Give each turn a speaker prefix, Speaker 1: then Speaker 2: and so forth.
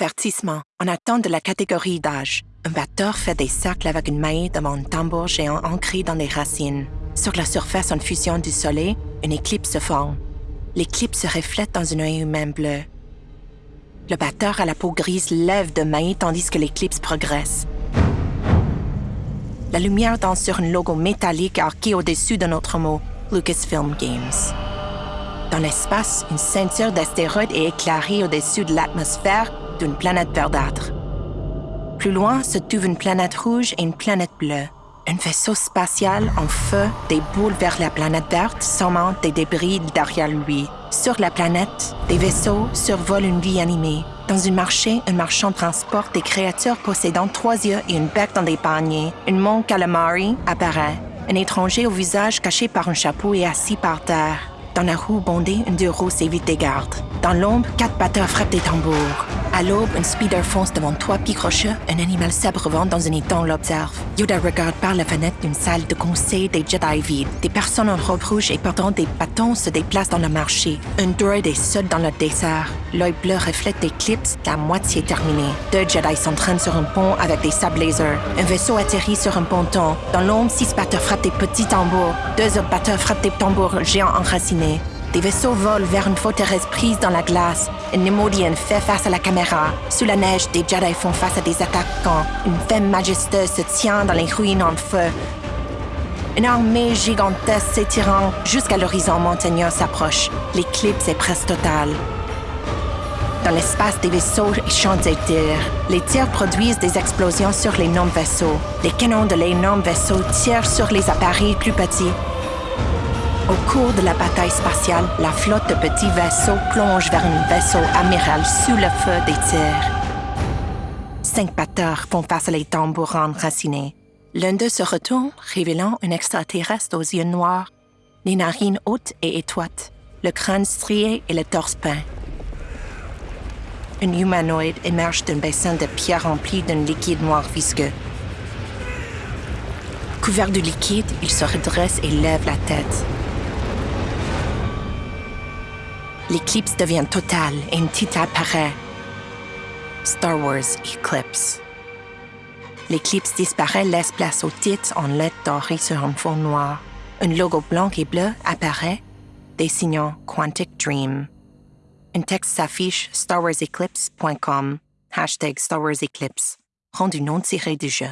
Speaker 1: Avertissement. En attente de la catégorie d'âge, un batteur fait des cercles avec une maille devant un tambour géant ancré dans les racines. Sur la surface en fusion du soleil, une éclipse se forme. L'éclipse se reflète dans un œil humain bleu. Le batteur à la peau grise lève de mailles tandis que l'éclipse progresse. La lumière danse sur un logo métallique arqué au-dessus de notre mot Lucasfilm Games. Dans l'espace, une ceinture d'astéroïdes est éclairée au-dessus de l'atmosphère d'une planète verdâtre. Plus loin se trouve une planète rouge et une planète bleue. Un vaisseau spatial en feu déboule vers la planète verte, sommant des débris derrière lui. Sur la planète, des vaisseaux survolent une vie animée. Dans un marché, un marchand transporte des créatures possédant trois yeux et une bec dans des paniers. Une montre calamari apparaît. Un étranger au visage caché par un chapeau est assis par terre. Dans la roue bondée, une deux roues s'évite des gardes. Dans l'ombre, quatre batteurs frappent des tambours. À l'aube, un speeder fonce devant trois pics rocheux. Un animal s'abrevant dans un étang l'observe. Yoda regarde par la fenêtre d'une salle de conseil des Jedi vide. Des personnes en robe rouge et portant des bâtons se déplacent dans le marché. Un droid est seul dans le dessert. L'œil bleu reflète l'éclipse à moitié terminée. Deux Jedi s'entraînent sur un pont avec des sables lasers. Un vaisseau atterrit sur un ponton. Dans l'ombre, six batteurs frappent des petits tambours. Deux autres batteurs frappent des tambours géants enracinés. Des vaisseaux volent vers une forteresse prise dans la glace. Un Nemodian fait face à la caméra. Sous la neige, des Jedi font face à des attaquants. Une femme majestueuse se tient dans les ruines en feu. Une armée gigantesque s'étirant jusqu'à l'horizon montagneux s'approche. L'éclipse est presque totale. Dans l'espace des vaisseaux chantent des tirs. Les tirs produisent des explosions sur l'énorme vaisseau. Les canons de l'énorme vaisseau tirent sur les appareils plus petits. Au cours de la bataille spatiale, la flotte de petits vaisseaux plonge vers un vaisseau amiral sous le feu des tirs. Cinq batteurs font face à les tambours enracinés. L'un d'eux se retourne, révélant un extraterrestre aux yeux noirs, les narines hautes et étroites, le crâne strié et le torse peint. Un humanoïde émerge d'un bassin de pierre rempli d'un liquide noir visqueux. Couvert de liquide, il se redresse et lève la tête. L'éclipse devient totale et une apparaît. Star Wars Eclipse. L'éclipse disparaît, laisse place au titre en lettres dorées sur un fond noir. Un logo blanc et bleu apparaît, dessinant Quantic Dream. Un texte s'affiche starwarseclipse.com, hashtag Star Wars Eclipse, rendu non tiré du jeu.